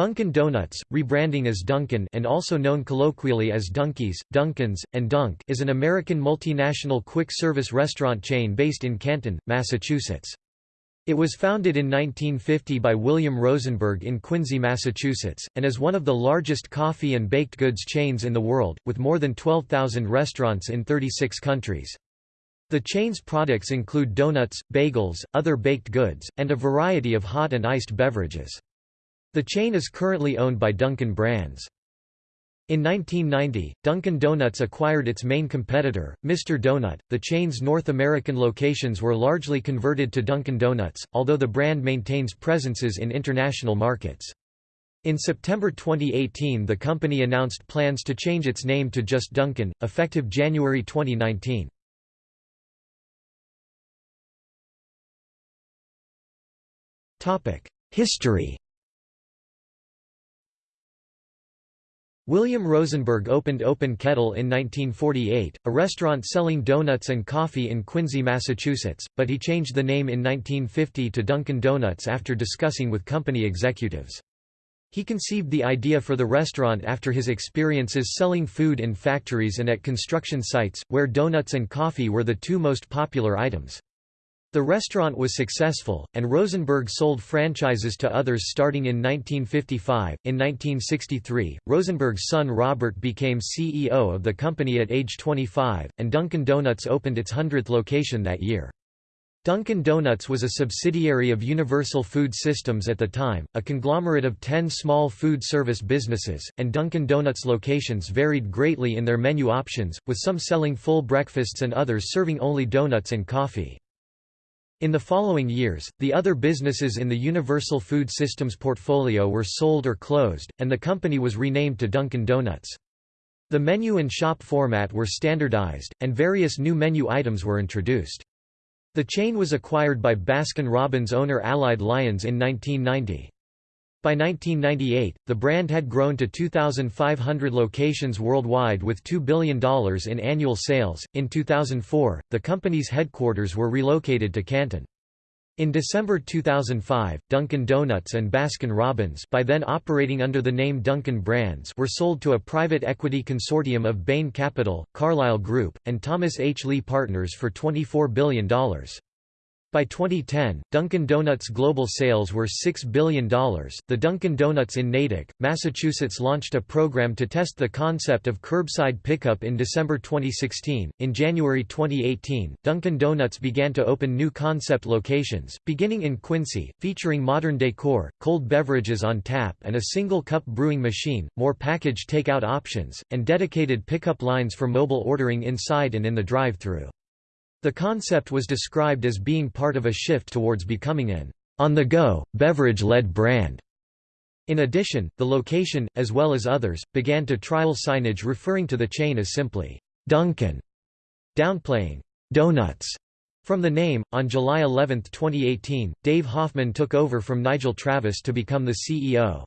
Dunkin' Donuts, rebranding as Dunkin' and also known colloquially as Dunkies, Dunkins, and Dunk is an American multinational quick-service restaurant chain based in Canton, Massachusetts. It was founded in 1950 by William Rosenberg in Quincy, Massachusetts, and is one of the largest coffee and baked goods chains in the world, with more than 12,000 restaurants in 36 countries. The chain's products include donuts, bagels, other baked goods, and a variety of hot and iced beverages. The chain is currently owned by Dunkin' Brands. In 1990, Dunkin' Donuts acquired its main competitor, Mr. Donut. The chain's North American locations were largely converted to Dunkin' Donuts, although the brand maintains presences in international markets. In September 2018 the company announced plans to change its name to just Dunkin', effective January 2019. History William Rosenberg opened Open Kettle in 1948, a restaurant selling donuts and coffee in Quincy, Massachusetts, but he changed the name in 1950 to Dunkin' Donuts after discussing with company executives. He conceived the idea for the restaurant after his experiences selling food in factories and at construction sites, where donuts and coffee were the two most popular items. The restaurant was successful, and Rosenberg sold franchises to others starting in 1955. In 1963, Rosenberg's son Robert became CEO of the company at age 25, and Dunkin' Donuts opened its 100th location that year. Dunkin' Donuts was a subsidiary of Universal Food Systems at the time, a conglomerate of 10 small food service businesses, and Dunkin' Donuts locations varied greatly in their menu options, with some selling full breakfasts and others serving only donuts and coffee. In the following years, the other businesses in the Universal Food Systems portfolio were sold or closed, and the company was renamed to Dunkin' Donuts. The menu and shop format were standardized, and various new menu items were introduced. The chain was acquired by Baskin-Robbins owner Allied Lyons in 1990. By 1998, the brand had grown to 2,500 locations worldwide with $2 billion in annual sales. In 2004, the company's headquarters were relocated to Canton. In December 2005, Dunkin' Donuts and Baskin-Robbins by then operating under the name Dunkin' Brands were sold to a private equity consortium of Bain Capital, Carlyle Group, and Thomas H. Lee Partners for $24 billion. By 2010, Dunkin' Donuts' global sales were $6 billion. The Dunkin' Donuts in Natick, Massachusetts launched a program to test the concept of curbside pickup in December 2016. In January 2018, Dunkin' Donuts began to open new concept locations, beginning in Quincy, featuring modern decor, cold beverages on tap, and a single cup brewing machine, more package takeout options, and dedicated pickup lines for mobile ordering inside and in the drive through. The concept was described as being part of a shift towards becoming an on-the-go, beverage-led brand. In addition, the location, as well as others, began to trial signage referring to the chain as simply Dunkin', downplaying donuts from the name. On July 11, 2018, Dave Hoffman took over from Nigel Travis to become the CEO.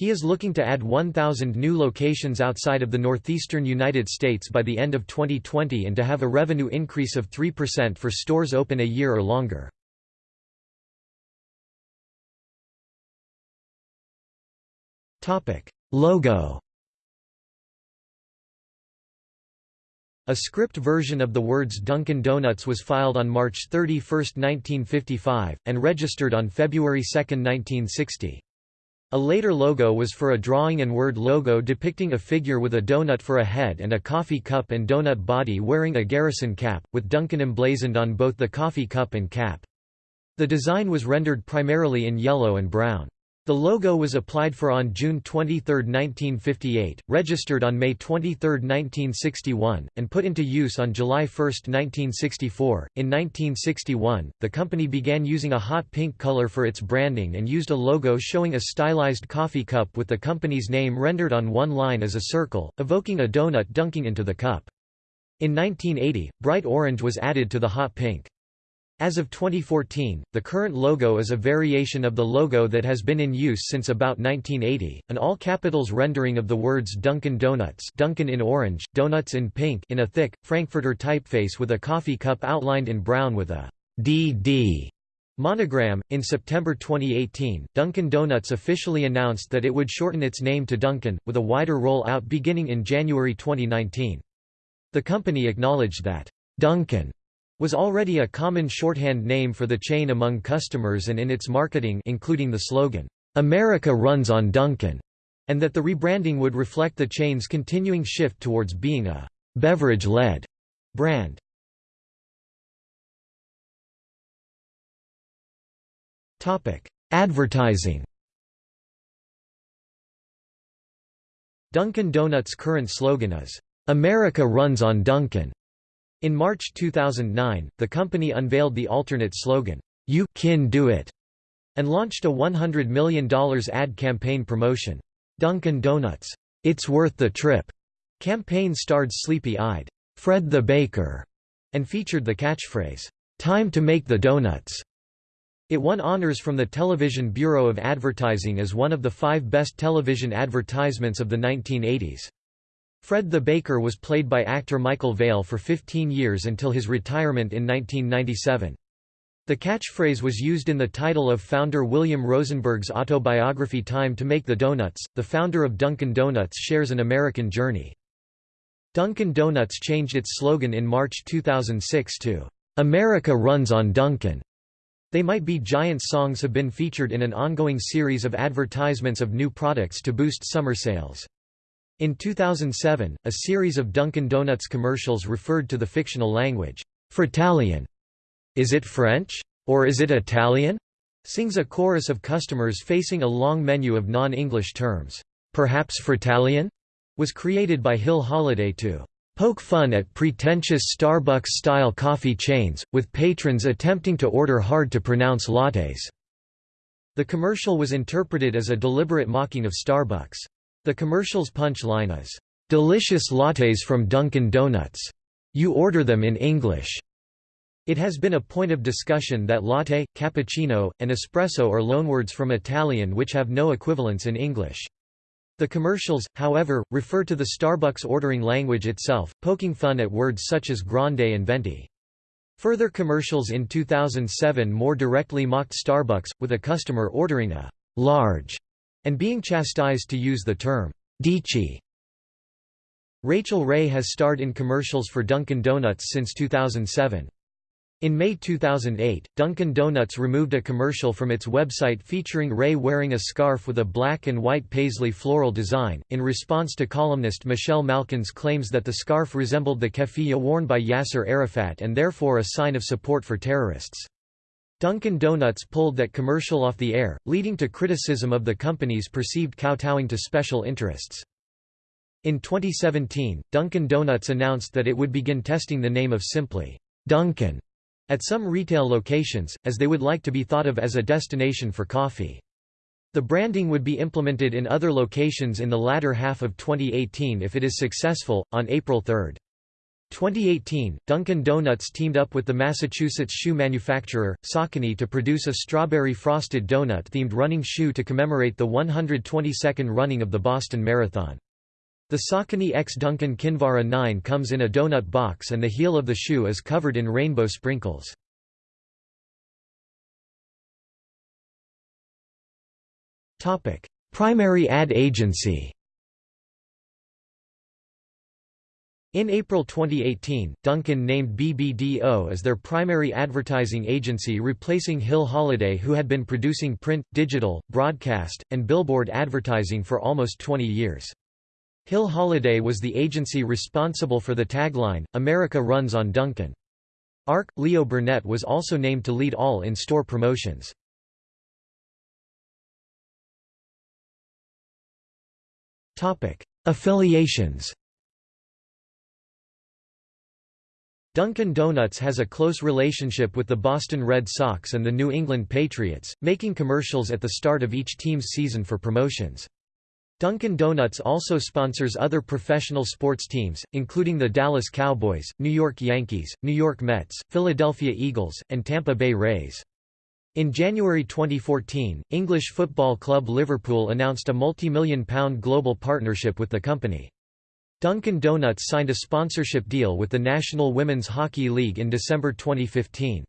He is looking to add 1,000 new locations outside of the northeastern United States by the end of 2020 and to have a revenue increase of 3% for stores open a year or longer. Logo A script version of the words Dunkin' Donuts was filed on March 31, 1955, and registered on February 2, 1960. A later logo was for a drawing and word logo depicting a figure with a donut for a head and a coffee cup and donut body wearing a garrison cap, with Duncan emblazoned on both the coffee cup and cap. The design was rendered primarily in yellow and brown. The logo was applied for on June 23, 1958, registered on May 23, 1961, and put into use on July 1, 1964. In 1961, the company began using a hot pink color for its branding and used a logo showing a stylized coffee cup with the company's name rendered on one line as a circle, evoking a donut dunking into the cup. In 1980, bright orange was added to the hot pink. As of 2014, the current logo is a variation of the logo that has been in use since about 1980, an all-capitals rendering of the words Dunkin' Donuts Dunkin' in orange, Donuts in pink in a thick, Frankfurter typeface with a coffee cup outlined in brown with a DD Monogram In September 2018, Dunkin' Donuts officially announced that it would shorten its name to Dunkin', with a wider roll-out beginning in January 2019. The company acknowledged that Dunkin' was already a common shorthand name for the chain among customers and in its marketing including the slogan, "'America runs on Dunkin'", and that the rebranding would reflect the chain's continuing shift towards being a beverage-led brand. Advertising Dunkin' Donuts' current slogan is, "'America runs on Dunkin'". In March 2009, the company unveiled the alternate slogan, "'You can do it' and launched a $100 million ad campaign promotion. Dunkin' Donuts, "'It's Worth the Trip' campaign starred sleepy-eyed, Fred the Baker, and featured the catchphrase, "'Time to make the donuts' It won honors from the Television Bureau of Advertising as one of the five best television advertisements of the 1980s. Fred the Baker was played by actor Michael Vale for 15 years until his retirement in 1997. The catchphrase was used in the title of founder William Rosenberg's autobiography Time to Make the Donuts. The founder of Dunkin' Donuts shares an American journey. Dunkin' Donuts changed its slogan in March 2006 to, America runs on Dunkin'. They Might Be Giants songs have been featured in an ongoing series of advertisements of new products to boost summer sales. In 2007, a series of Dunkin' Donuts commercials referred to the fictional language, Fritalian. Is it French? Or is it Italian? sings a chorus of customers facing a long menu of non-English terms. Perhaps Fritalian? was created by Hill Holliday to poke fun at pretentious Starbucks-style coffee chains, with patrons attempting to order hard-to-pronounce lattes. The commercial was interpreted as a deliberate mocking of Starbucks. The commercial's punch line is, "'Delicious lattes from Dunkin' Donuts. You order them in English.' It has been a point of discussion that latte, cappuccino, and espresso are loanwords from Italian which have no equivalents in English. The commercials, however, refer to the Starbucks ordering language itself, poking fun at words such as grande and venti. Further commercials in 2007 more directly mocked Starbucks, with a customer ordering a large and being chastised to use the term dici. Rachael Ray has starred in commercials for Dunkin' Donuts since 2007. In May 2008, Dunkin' Donuts removed a commercial from its website featuring Ray wearing a scarf with a black and white paisley floral design, in response to columnist Michelle Malkin's claims that the scarf resembled the keffiyeh worn by Yasser Arafat and therefore a sign of support for terrorists. Dunkin' Donuts pulled that commercial off the air, leading to criticism of the company's perceived kowtowing to special interests. In 2017, Dunkin' Donuts announced that it would begin testing the name of simply Dunkin' at some retail locations, as they would like to be thought of as a destination for coffee. The branding would be implemented in other locations in the latter half of 2018 if it is successful. On April 3, 2018, Dunkin' Donuts teamed up with the Massachusetts shoe manufacturer, Saucony to produce a strawberry frosted donut-themed running shoe to commemorate the 122nd running of the Boston Marathon. The Saucony X Dunkin' Kinvara 9 comes in a donut box and the heel of the shoe is covered in rainbow sprinkles. Primary ad agency In April 2018, Dunkin' named BBDO as their primary advertising agency replacing Hill Holliday who had been producing print, digital, broadcast, and billboard advertising for almost 20 years. Hill Holliday was the agency responsible for the tagline, America runs on Dunkin'. ARC, Leo Burnett was also named to lead all in-store promotions. Affiliations Dunkin' Donuts has a close relationship with the Boston Red Sox and the New England Patriots, making commercials at the start of each team's season for promotions. Dunkin' Donuts also sponsors other professional sports teams, including the Dallas Cowboys, New York Yankees, New York Mets, Philadelphia Eagles, and Tampa Bay Rays. In January 2014, English football club Liverpool announced a multi-million pound global partnership with the company. Dunkin' Donuts signed a sponsorship deal with the National Women's Hockey League in December 2015.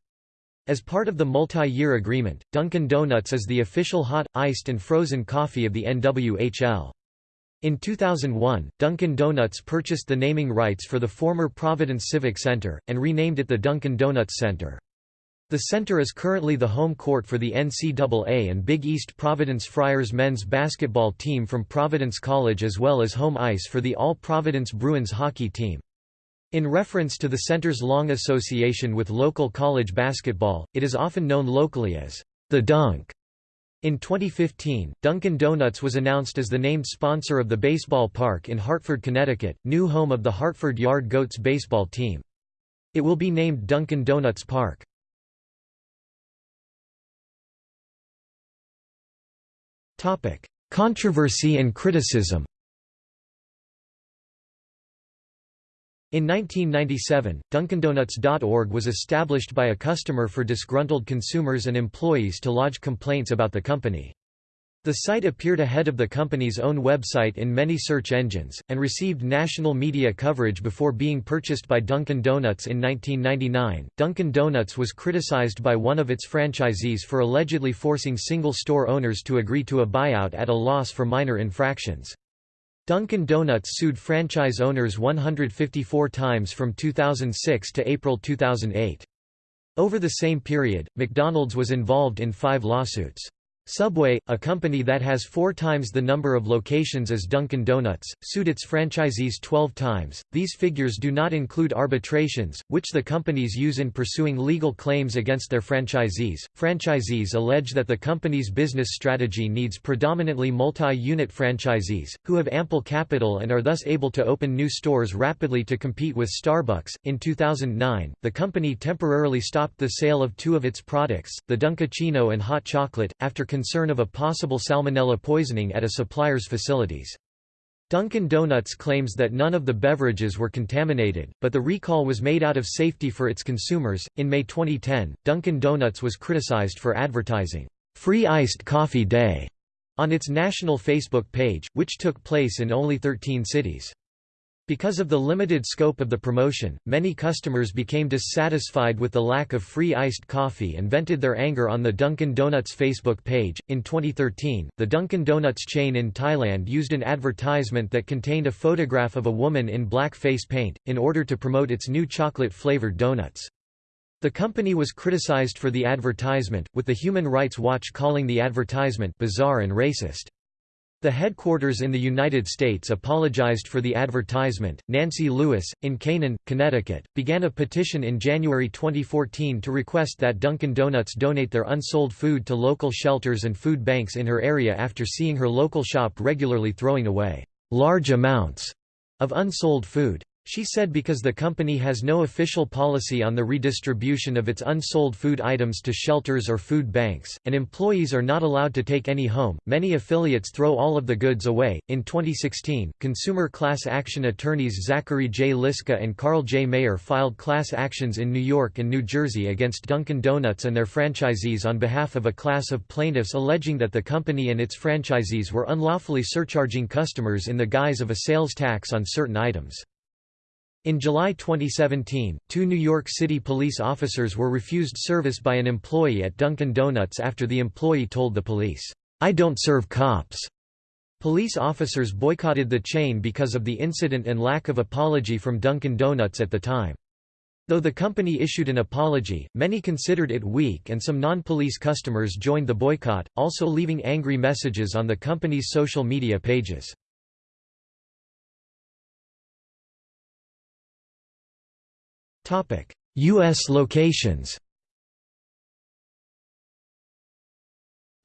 As part of the multi-year agreement, Dunkin' Donuts is the official hot, iced and frozen coffee of the NWHL. In 2001, Dunkin' Donuts purchased the naming rights for the former Providence Civic Center, and renamed it the Dunkin' Donuts Center. The center is currently the home court for the NCAA and Big East Providence Friars men's basketball team from Providence College as well as home ice for the AHL-Providence Bruins hockey team. In reference to the center's long association with local college basketball, it is often known locally as the Dunk. In 2015, Dunkin' Donuts was announced as the named sponsor of the baseball park in Hartford, Connecticut, new home of the Hartford Yard Goats baseball team. It will be named Dunkin' Donuts Park. Controversy and criticism In 1997, DunkinDonuts.org was established by a customer for disgruntled consumers and employees to lodge complaints about the company. The site appeared ahead of the company's own website in many search engines, and received national media coverage before being purchased by Dunkin' Donuts in 1999. Dunkin' Donuts was criticized by one of its franchisees for allegedly forcing single store owners to agree to a buyout at a loss for minor infractions. Dunkin' Donuts sued franchise owners 154 times from 2006 to April 2008. Over the same period, McDonald's was involved in five lawsuits. Subway, a company that has four times the number of locations as Dunkin' Donuts, sued its franchisees 12 times. These figures do not include arbitrations, which the companies use in pursuing legal claims against their franchisees. Franchisees allege that the company's business strategy needs predominantly multi unit franchisees, who have ample capital and are thus able to open new stores rapidly to compete with Starbucks. In 2009, the company temporarily stopped the sale of two of its products, the Dunkaccino and hot chocolate, after concern of a possible salmonella poisoning at a supplier's facilities. Dunkin' Donuts claims that none of the beverages were contaminated, but the recall was made out of safety for its consumers. In May 2010, Dunkin' Donuts was criticized for advertising Free Iced Coffee Day on its national Facebook page, which took place in only 13 cities. Because of the limited scope of the promotion, many customers became dissatisfied with the lack of free iced coffee and vented their anger on the Dunkin' Donuts Facebook page. In 2013, the Dunkin' Donuts chain in Thailand used an advertisement that contained a photograph of a woman in black face paint, in order to promote its new chocolate flavored donuts. The company was criticized for the advertisement, with the Human Rights Watch calling the advertisement bizarre and racist. The headquarters in the United States apologized for the advertisement. Nancy Lewis, in Canaan, Connecticut, began a petition in January 2014 to request that Dunkin' Donuts donate their unsold food to local shelters and food banks in her area after seeing her local shop regularly throwing away large amounts of unsold food. She said because the company has no official policy on the redistribution of its unsold food items to shelters or food banks, and employees are not allowed to take any home, many affiliates throw all of the goods away. In 2016, consumer class action attorneys Zachary J. Liska and Carl J. Mayer filed class actions in New York and New Jersey against Dunkin' Donuts and their franchisees on behalf of a class of plaintiffs alleging that the company and its franchisees were unlawfully surcharging customers in the guise of a sales tax on certain items. In July 2017, two New York City police officers were refused service by an employee at Dunkin' Donuts after the employee told the police, "'I don't serve cops'." Police officers boycotted the chain because of the incident and lack of apology from Dunkin' Donuts at the time. Though the company issued an apology, many considered it weak and some non-police customers joined the boycott, also leaving angry messages on the company's social media pages. U.S. locations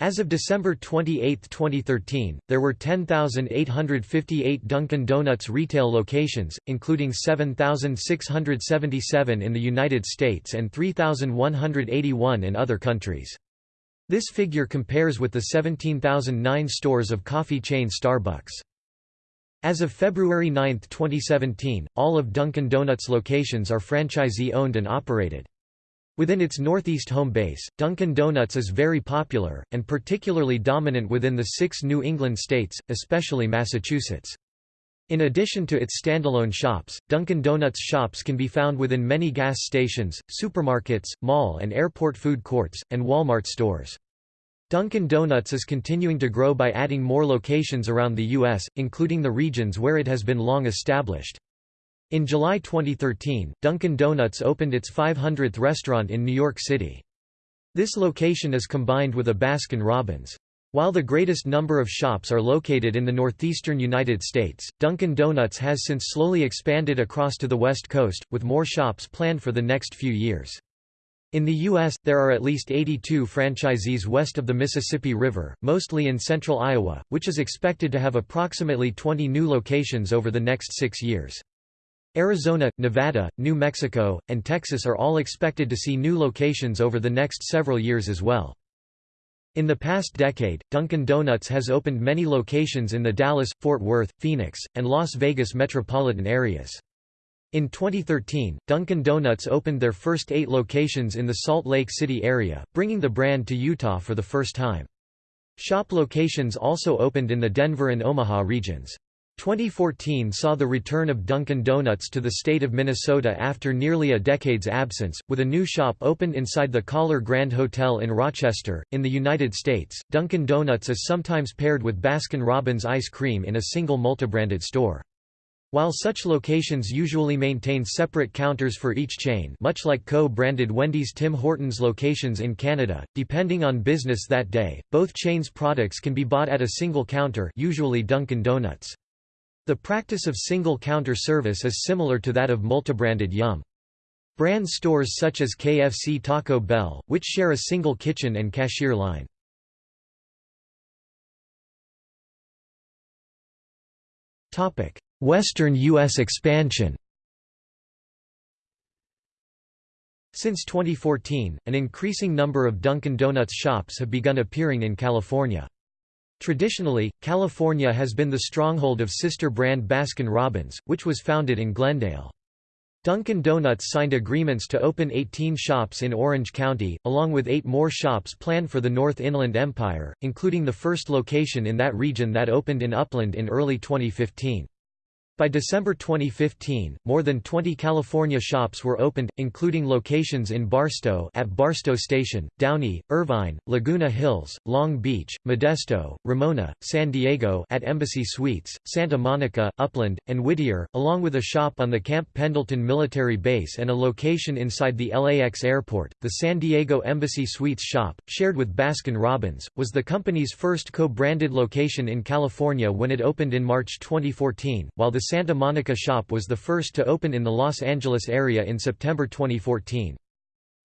As of December 28, 2013, there were 10,858 Dunkin' Donuts retail locations, including 7,677 in the United States and 3,181 in other countries. This figure compares with the 17,009 stores of coffee chain Starbucks. As of February 9, 2017, all of Dunkin' Donuts locations are franchisee-owned and operated. Within its northeast home base, Dunkin' Donuts is very popular, and particularly dominant within the six New England states, especially Massachusetts. In addition to its standalone shops, Dunkin' Donuts shops can be found within many gas stations, supermarkets, mall and airport food courts, and Walmart stores. Dunkin' Donuts is continuing to grow by adding more locations around the U.S., including the regions where it has been long established. In July 2013, Dunkin' Donuts opened its 500th restaurant in New York City. This location is combined with a Baskin-Robbins. While the greatest number of shops are located in the northeastern United States, Dunkin' Donuts has since slowly expanded across to the West Coast, with more shops planned for the next few years. In the U.S., there are at least 82 franchisees west of the Mississippi River, mostly in central Iowa, which is expected to have approximately 20 new locations over the next six years. Arizona, Nevada, New Mexico, and Texas are all expected to see new locations over the next several years as well. In the past decade, Dunkin' Donuts has opened many locations in the Dallas, Fort Worth, Phoenix, and Las Vegas metropolitan areas. In 2013, Dunkin' Donuts opened their first eight locations in the Salt Lake City area, bringing the brand to Utah for the first time. Shop locations also opened in the Denver and Omaha regions. 2014 saw the return of Dunkin' Donuts to the state of Minnesota after nearly a decade's absence, with a new shop opened inside the Kahler Grand Hotel in Rochester. In the United States, Dunkin' Donuts is sometimes paired with Baskin-Robbins ice cream in a single multibranded store. While such locations usually maintain separate counters for each chain much like co-branded Wendy's Tim Hortons locations in Canada, depending on business that day, both chains' products can be bought at a single counter usually Dunkin' Donuts. The practice of single-counter service is similar to that of multibranded Yum! Brand stores such as KFC Taco Bell, which share a single kitchen and cashier line. Western U.S. expansion Since 2014, an increasing number of Dunkin' Donuts shops have begun appearing in California. Traditionally, California has been the stronghold of sister brand Baskin-Robbins, which was founded in Glendale. Dunkin' Donuts signed agreements to open 18 shops in Orange County, along with eight more shops planned for the North Inland Empire, including the first location in that region that opened in Upland in early 2015. By December 2015, more than 20 California shops were opened, including locations in Barstow at Barstow Station, Downey, Irvine, Laguna Hills, Long Beach, Modesto, Ramona, San Diego at Embassy Suites, Santa Monica, Upland, and Whittier, along with a shop on the Camp Pendleton military base and a location inside the LAX airport. The San Diego Embassy Suites shop, shared with Baskin-Robbins, was the company's first co-branded location in California when it opened in March 2014, while the Santa Monica shop was the first to open in the Los Angeles area in September 2014.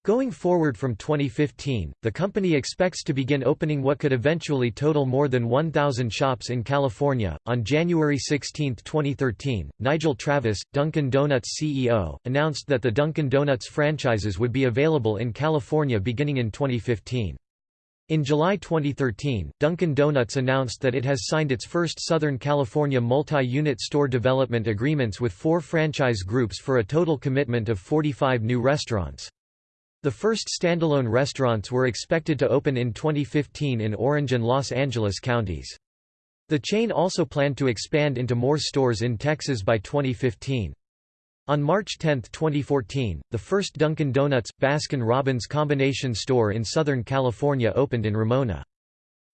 Going forward from 2015, the company expects to begin opening what could eventually total more than 1,000 shops in California. On January 16, 2013, Nigel Travis, Dunkin' Donuts CEO, announced that the Dunkin' Donuts franchises would be available in California beginning in 2015. In July 2013, Dunkin' Donuts announced that it has signed its first Southern California multi-unit store development agreements with four franchise groups for a total commitment of 45 new restaurants. The first standalone restaurants were expected to open in 2015 in Orange and Los Angeles counties. The chain also planned to expand into more stores in Texas by 2015. On March 10, 2014, the first Dunkin' Donuts – Baskin-Robbins combination store in Southern California opened in Ramona.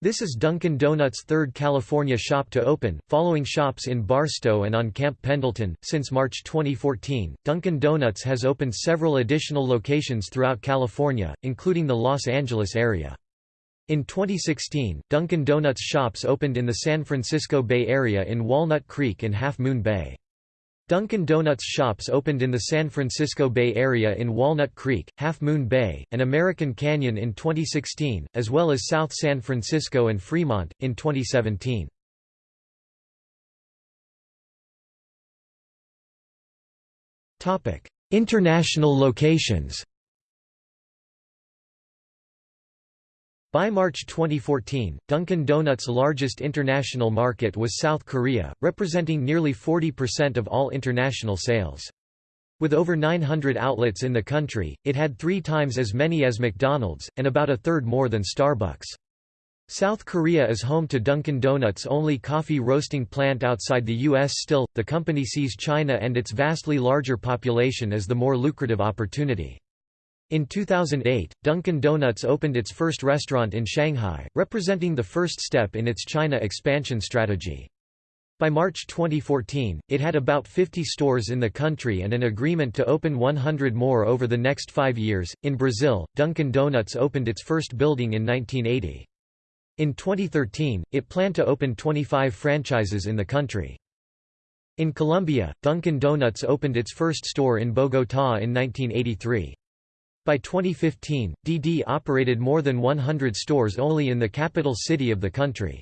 This is Dunkin' Donuts' third California shop to open, following shops in Barstow and on Camp Pendleton. Since March 2014, Dunkin' Donuts has opened several additional locations throughout California, including the Los Angeles area. In 2016, Dunkin' Donuts shops opened in the San Francisco Bay Area in Walnut Creek and Half Moon Bay. Dunkin' Donuts shops opened in the San Francisco Bay Area in Walnut Creek, Half Moon Bay, and American Canyon in 2016, as well as South San Francisco and Fremont, in 2017. International locations By March 2014, Dunkin' Donuts' largest international market was South Korea, representing nearly 40% of all international sales. With over 900 outlets in the country, it had three times as many as McDonald's, and about a third more than Starbucks. South Korea is home to Dunkin' Donuts' only coffee roasting plant outside the U.S. Still, the company sees China and its vastly larger population as the more lucrative opportunity. In 2008, Dunkin' Donuts opened its first restaurant in Shanghai, representing the first step in its China expansion strategy. By March 2014, it had about 50 stores in the country and an agreement to open 100 more over the next five years. In Brazil, Dunkin' Donuts opened its first building in 1980. In 2013, it planned to open 25 franchises in the country. In Colombia, Dunkin' Donuts opened its first store in Bogotá in 1983. By 2015, DD operated more than 100 stores only in the capital city of the country.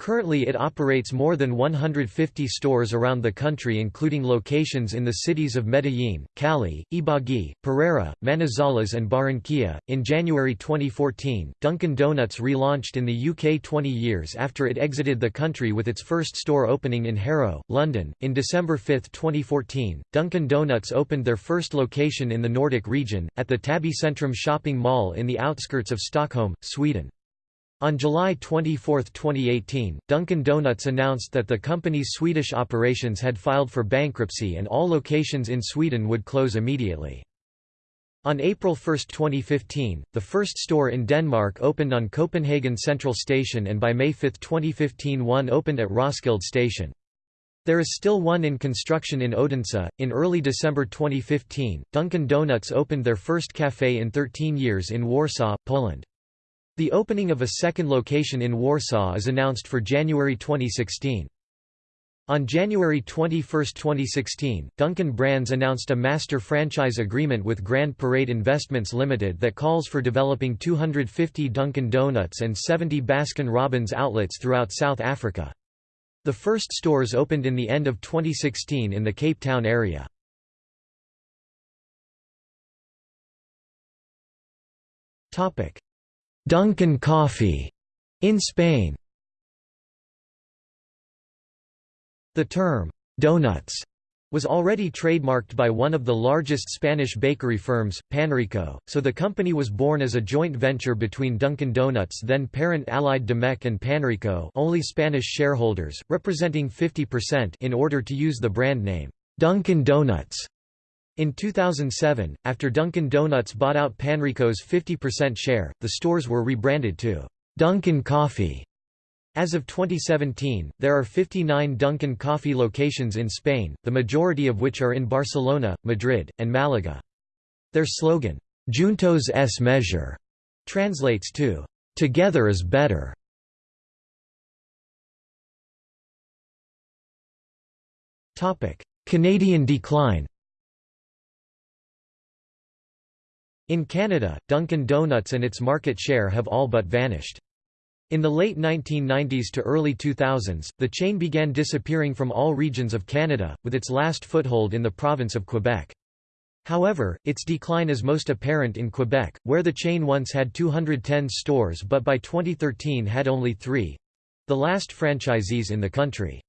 Currently it operates more than 150 stores around the country including locations in the cities of Medellín, Cali, Ibagué, Pereira, Manizales and Barranquilla. In January 2014, Dunkin' Donuts relaunched in the UK 20 years after it exited the country with its first store opening in Harrow, London. In December 5, 2014, Dunkin' Donuts opened their first location in the Nordic region, at the Täby Centrum shopping mall in the outskirts of Stockholm, Sweden. On July 24, 2018, Dunkin' Donuts announced that the company's Swedish operations had filed for bankruptcy and all locations in Sweden would close immediately. On April 1, 2015, the first store in Denmark opened on Copenhagen Central Station and by May 5, 2015 one opened at Roskilde Station. There is still one in construction in Odense. In early December 2015, Dunkin' Donuts opened their first café in 13 years in Warsaw, Poland. The opening of a second location in Warsaw is announced for January 2016. On January 21, 2016, Dunkin' Brands announced a master franchise agreement with Grand Parade Investments Limited that calls for developing 250 Dunkin' Donuts and 70 Baskin-Robbins outlets throughout South Africa. The first stores opened in the end of 2016 in the Cape Town area. Dunkin' Coffee in Spain. The term donuts was already trademarked by one of the largest Spanish bakery firms, Panrico, so the company was born as a joint venture between Dunkin' Donuts then parent Allied Domecq and Panrico only Spanish shareholders, representing 50% in order to use the brand name, Dunkin' Donuts. In 2007, after Dunkin' Donuts bought out Panrico's 50% share, the stores were rebranded to Dunkin' Coffee. As of 2017, there are 59 Dunkin' Coffee locations in Spain, the majority of which are in Barcelona, Madrid, and Malaga. Their slogan, Juntos es mejor, translates to, Together is better. Canadian decline In Canada, Dunkin' Donuts and its market share have all but vanished. In the late 1990s to early 2000s, the chain began disappearing from all regions of Canada, with its last foothold in the province of Quebec. However, its decline is most apparent in Quebec, where the chain once had 210 stores but by 2013 had only three—the last franchisees in the country.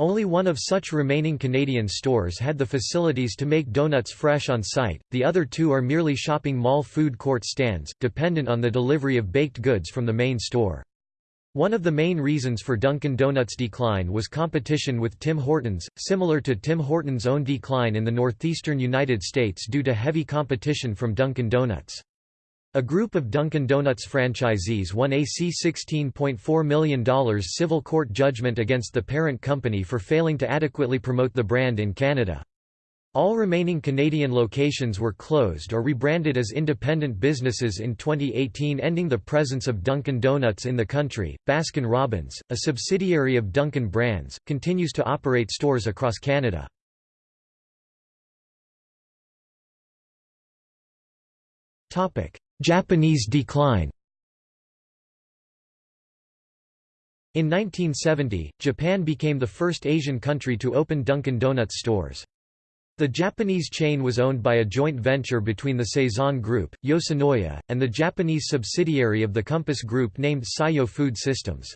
Only one of such remaining Canadian stores had the facilities to make donuts fresh on site, the other two are merely shopping mall food court stands, dependent on the delivery of baked goods from the main store. One of the main reasons for Dunkin' Donuts' decline was competition with Tim Hortons, similar to Tim Hortons' own decline in the northeastern United States due to heavy competition from Dunkin' Donuts. A group of Dunkin' Donuts franchisees won a $16.4 million civil court judgment against the parent company for failing to adequately promote the brand in Canada. All remaining Canadian locations were closed or rebranded as independent businesses in 2018 ending the presence of Dunkin' Donuts in the country. Baskin Robbins, a subsidiary of Dunkin' Brands, continues to operate stores across Canada. Topic: Japanese decline In 1970, Japan became the first Asian country to open Dunkin' Donuts stores. The Japanese chain was owned by a joint venture between the Saison Group, Yoshinoya, and the Japanese subsidiary of the Compass Group named Seiyo Food Systems.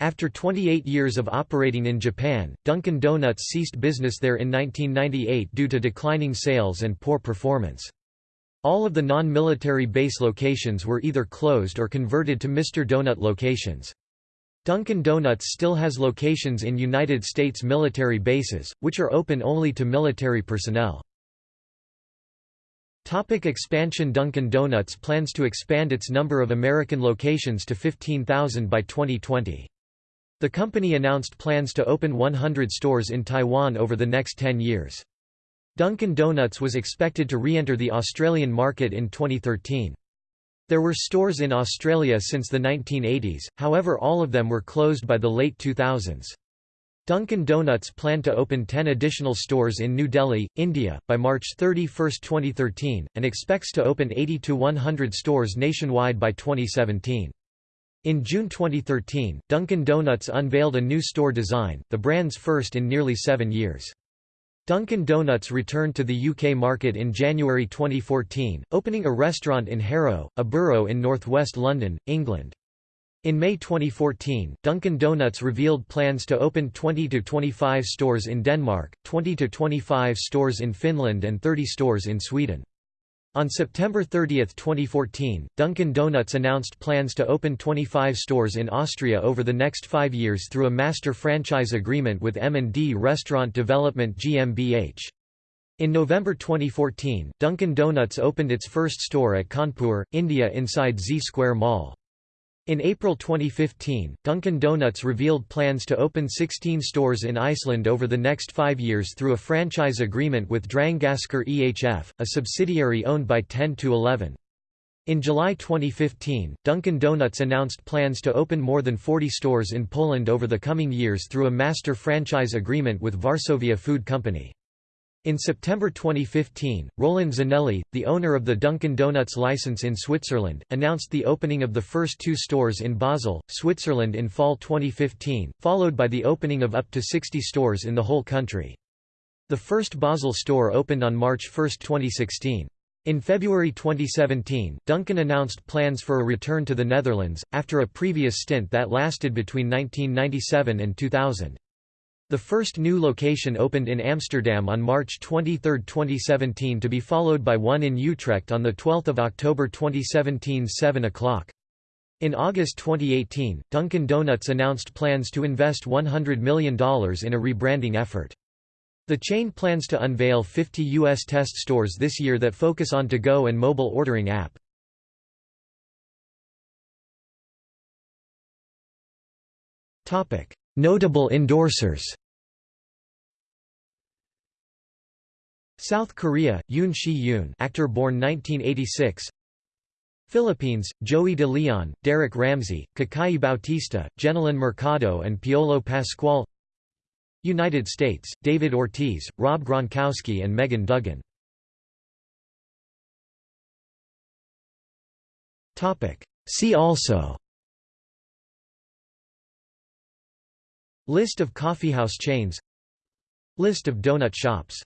After 28 years of operating in Japan, Dunkin' Donuts ceased business there in 1998 due to declining sales and poor performance. All of the non-military base locations were either closed or converted to Mr. Donut locations. Dunkin' Donuts still has locations in United States military bases, which are open only to military personnel. Topic expansion Dunkin' Donuts plans to expand its number of American locations to 15,000 by 2020. The company announced plans to open 100 stores in Taiwan over the next 10 years. Dunkin' Donuts was expected to re-enter the Australian market in 2013. There were stores in Australia since the 1980s, however all of them were closed by the late 2000s. Dunkin' Donuts planned to open 10 additional stores in New Delhi, India, by March 31, 2013, and expects to open 80 to 100 stores nationwide by 2017. In June 2013, Dunkin' Donuts unveiled a new store design, the brand's first in nearly seven years. Dunkin' Donuts returned to the UK market in January 2014, opening a restaurant in Harrow, a borough in northwest London, England. In May 2014, Dunkin' Donuts revealed plans to open 20 to 25 stores in Denmark, 20 to 25 stores in Finland and 30 stores in Sweden. On September 30, 2014, Dunkin' Donuts announced plans to open 25 stores in Austria over the next five years through a master franchise agreement with M&D Restaurant Development GmbH. In November 2014, Dunkin' Donuts opened its first store at Kanpur, India inside Z Square Mall. In April 2015, Dunkin' Donuts revealed plans to open 16 stores in Iceland over the next five years through a franchise agreement with Drangaskar EHF, a subsidiary owned by 10 to 11. In July 2015, Dunkin' Donuts announced plans to open more than 40 stores in Poland over the coming years through a master franchise agreement with Varsovia Food Company. In September 2015, Roland Zanelli, the owner of the Dunkin' Donuts license in Switzerland, announced the opening of the first two stores in Basel, Switzerland in fall 2015, followed by the opening of up to 60 stores in the whole country. The first Basel store opened on March 1, 2016. In February 2017, Dunkin' announced plans for a return to the Netherlands, after a previous stint that lasted between 1997 and 2000. The first new location opened in Amsterdam on March 23, 2017 to be followed by one in Utrecht on 12 October 2017 7 o'clock. In August 2018, Dunkin' Donuts announced plans to invest $100 million in a rebranding effort. The chain plans to unveil 50 U.S. test stores this year that focus on to-go and mobile ordering app. Notable endorsers South Korea, Yoon Shi-yoon actor born 1986 Philippines, Joey De Leon, Derek Ramsey, Kakai Bautista, Jenilyn Mercado and Piolo Pascual. United States, David Ortiz, Rob Gronkowski and Megan Duggan. See also. List of coffeehouse chains. List of donut shops